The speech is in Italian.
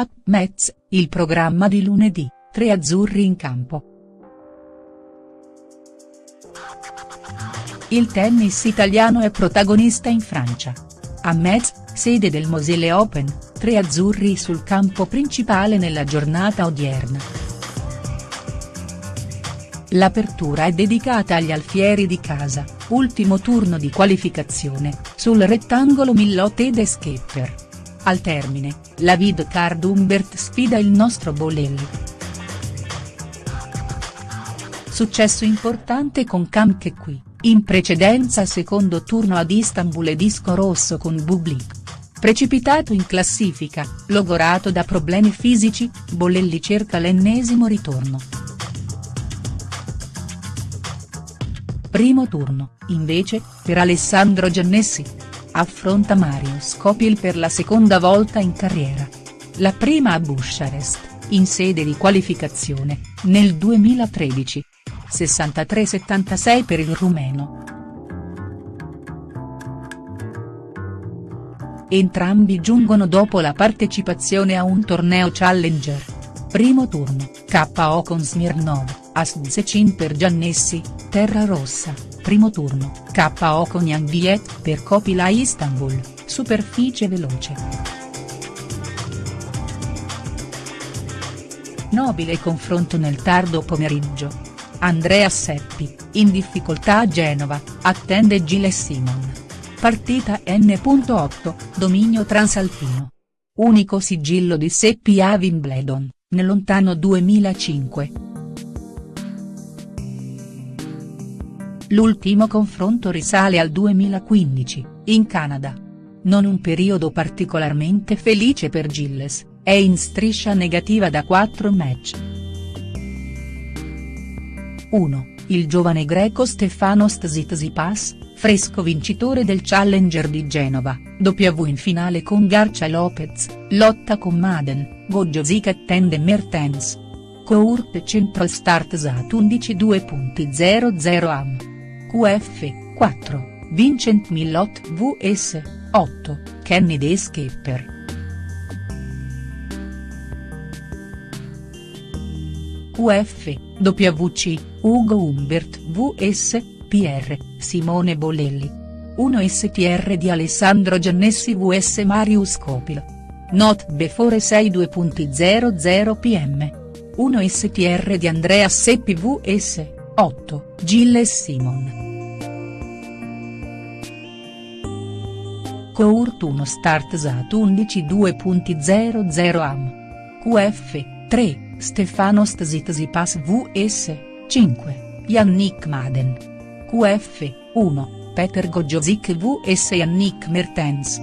Up Metz, il programma di lunedì, tre azzurri in campo. Il tennis italiano è protagonista in Francia. A Metz, sede del Moselle Open, tre azzurri sul campo principale nella giornata odierna. L'apertura è dedicata agli alfieri di casa, ultimo turno di qualificazione, sul rettangolo Millot ed Skepper. Al termine, la vid card Humbert sfida il nostro Bolelli. Successo importante con Kamke qui, in precedenza secondo turno ad Istanbul e disco rosso con Bublik. Precipitato in classifica, logorato da problemi fisici, Bolelli cerca l'ennesimo ritorno. Primo turno, invece, per Alessandro Giannessi. Affronta Mario Scopil per la seconda volta in carriera. La prima a Bucharest, in sede di qualificazione, nel 2013. 63-76 per il rumeno. Entrambi giungono dopo la partecipazione a un torneo Challenger. Primo turno, KO con Smirnov. Asdzecin per Giannessi, Terra Rossa, primo turno, KO con Yang Viet per Copila Istanbul, superficie veloce. Nobile confronto nel tardo pomeriggio. Andrea Seppi, in difficoltà a Genova, attende Gilles Simon. Partita N.8, dominio transalpino. Unico sigillo di Seppi a Wimbledon, nel lontano 2005. L'ultimo confronto risale al 2015, in Canada. Non un periodo particolarmente felice per Gilles, è in striscia negativa da 4 match. 1. Il giovane greco Stefanos Tsitsipas, fresco vincitore del Challenger di Genova, W in finale con Garcia Lopez, lotta con Maden, Gojosic attende Mertens. Court Central Start Sat 11.2.00 am. QF, 4, Vincent Millot vs, 8, Kenny The Skipper. QF, WC, Ugo Humbert vs, PR, Simone Bolelli. 1 STR di Alessandro Giannessi vs Marius Copil. Not before 6 pm. 1 STR di Andrea Seppi vs, 8, Gilles Simon. Court 1 Start Sat 11 2.00 am. QF, 3, Stefanos Tsitsipas vs, 5, Yannick Maden. QF, 1, Peter Gojosic vs Yannick Mertens.